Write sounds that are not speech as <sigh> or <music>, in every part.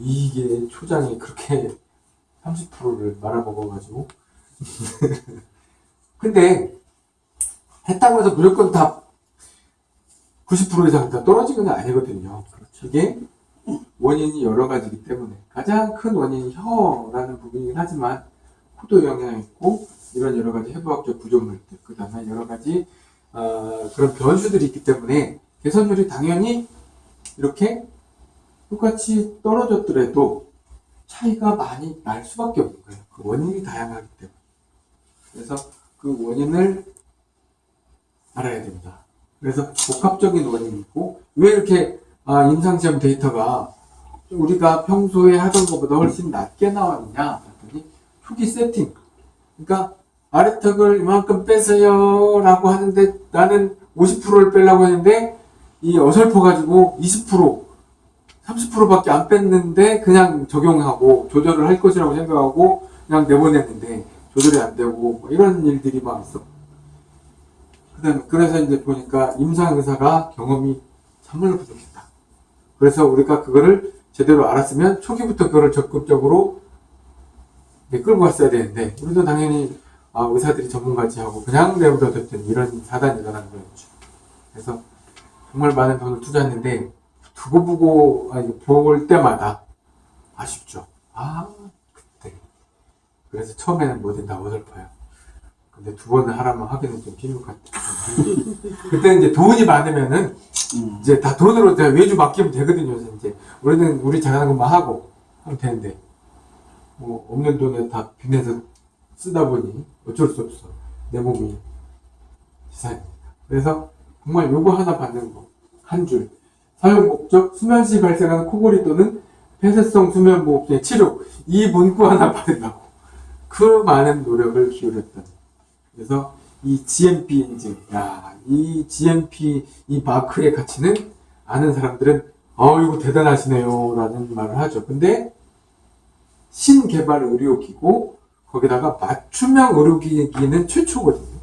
이게 초장이 그렇게 <laughs> 30%를 말아먹어가지고. <laughs> 근데 했다고 해서 무조건 다 90% 이상 다 떨어지는 건 아니거든요. 이게 원인이 여러 가지이기 때문에 가장 큰 원인이 혀라는 부분이긴 하지만 코도 영향이 있고 이런 여러 가지 해부학적 구조물들 그 다음에 여러 가지 어, 그런 변수들이 있기 때문에 개선율이 당연히 이렇게 똑같이 떨어졌더라도 차이가 많이 날 수밖에 없는 거예요. 그 원인이 다양하기 때문에. 그래서 그 원인을 알아야 됩니다. 그래서 복합적인 원인이 있고 왜 이렇게 아, 임상시험 데이터가 우리가 평소에 하던 것보다 훨씬 낮게 나왔냐 했더니 초기 세팅 그러니까 아래턱을 이만큼 빼세요 라고 하는데 나는 50%를 빼려고 했는데 이 어설퍼 가지고 20% 30%밖에 안 뺐는데 그냥 적용하고 조절을 할 것이라고 생각하고 그냥 내보냈는데 조절이 안 되고 뭐 이런 일들이 막 있어. 그다음 그래서 이제 보니까 임상 의사가 경험이 참말로 부족했다. 그래서 우리가 그거를 제대로 알았으면 초기부터 그거를 적극적으로 끌고 갔어야 되는데 우리도 당연히 아, 의사들이 전문가지 하고 그냥 내버려 뒀더니 이런 사단이 일어난 거였죠. 그래서 정말 많은 돈을 투자했는데 두고 보고 아니 볼 때마다 아쉽죠. 아 그때 그래서 처음에는 뭐든 다 어설퍼요. 근데 두 번을 하라면 하기는 좀 필요 같아. <laughs> 그때 이제 돈이 많으면은 음. 이제 다 돈으로 다 외주 맡기면 되거든요. 그래서 이제 우리는 우리 잘하는 것만 하고 하면 되는데 뭐 없는 돈에 다 빚내서 쓰다 보니 어쩔 수 없어. 내 몸이 지사입니다. 그래서 정말 요거 하나 받는 거 한 줄. 사용 목적 수면 시 발생하는 코골이 또는 폐쇄성 수면 무호흡증 치료 이 문구 하나 받는다고. 그 많은 노력을 기울였던 그래서 이 GMP 인증 야 이 GMP 이 마크의 가치는 아는 사람들은 어 이거 대단하시네요 라는 말을 하죠. 근데 신개발 의료기고 거기다가 맞춤형 의료기기는 최초거든요.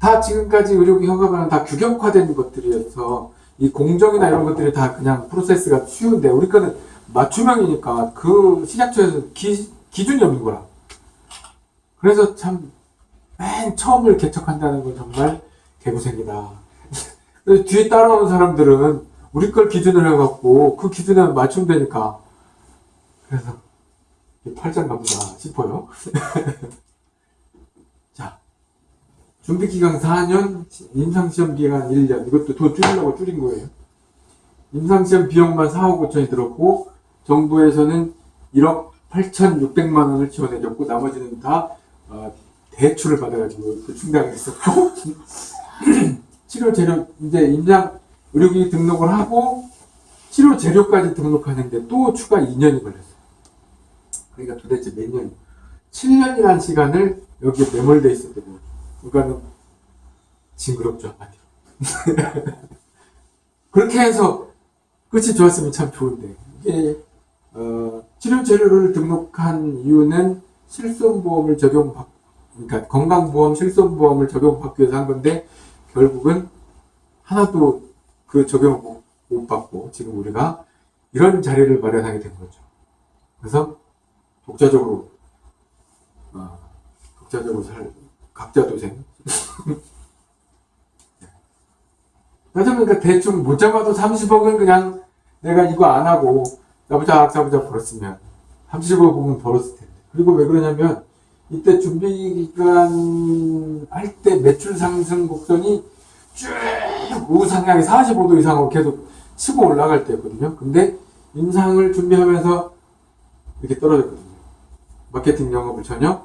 다 지금까지 의료기 허가받은 다 규격화된 것들이어서 이 공정이나 이런 것들이 다 그냥 프로세스가 쉬운데 우리 거는 맞춤형이니까 그 식약처에서 기, 기준이 없는 거라. 그래서 참 맨 처음을 개척한다는 건 정말 개고생이다. <laughs> 뒤에 따라오는 사람들은 우리 걸 기준으로 해갖고 그 기준에 맞춤되니까 그래서 팔짱 가보자 싶어요. <laughs> 자, 준비기간 4년, 임상시험 기간 1년. 이것도 더 줄이려고 줄인 거예요. 임상시험 비용만 4억 5천이 들었고, 정부에서는 1억 8,600만 원을 지원해줬고, 나머지는 다, 어, 대출을 받아가지고 그 충당을 했었고, <laughs> 치료 재료, 이제 임상 의료기 등록을 하고, 치료 재료까지 등록하는데 또 추가 2년이 걸렸어요. 그러니까 도대체 몇 년, 7년이라는 시간을 여기에 매몰돼 있었거든요. 그러니까는 징그럽죠 한마디로. <laughs> 그렇게 해서 끝이 좋았으면 참 좋은데 이게 어, 치료 재료를 등록한 이유는 실손보험을 적용받 그러니까 건강보험 실손보험을 적용받기 위해서 한 건데 결국은 하나도 그 적용을 못, 못 받고 지금 우리가 이런 자리를 마련하게 된 거죠. 그래서 독자적으로 어, 독자적으로 살 각자 도생. <laughs> 그러니까 대충 못 잡아도 30억은 그냥 내가 이거 안 하고 나보자 잡보자 벌었으면 30억은 벌었을 텐데. 그리고 왜 그러냐면 이때 준비 기간 할 때 매출 상승 곡선이 쭉 우상향이 45도 이상으로 계속 치고 올라갈 때였거든요. 근데 임상을 준비하면서 이렇게 떨어졌거든요. 마케팅 영업을 전혀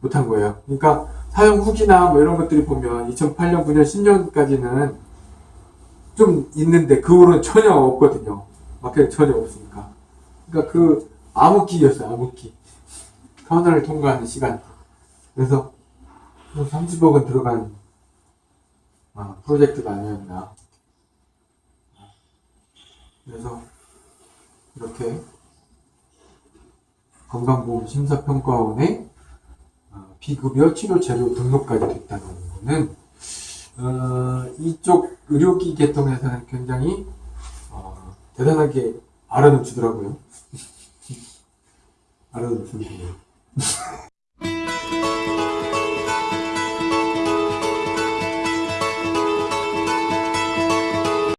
못한 거예요. 그러니까 사용 후기나 뭐 이런 것들이 보면 2008년, 9년, 10년까지는 좀 있는데 그 후로는 전혀 없거든요. 마케팅 전혀 없으니까. 그러니까 그 암흑기였어요. 암흑기. 터널을 통과하는 시간. 그래서 30억은 들어간 아, 프로젝트가 아니었나. 그래서 이렇게 건강보험심사평가원에 어, 비급여 치료 재료 등록까지 됐다는 거는 어, 이쪽 의료기 계통에서는 굉장히 어, 대단하게 알아놓치더라고요. <laughs> 알아놓치더라고요.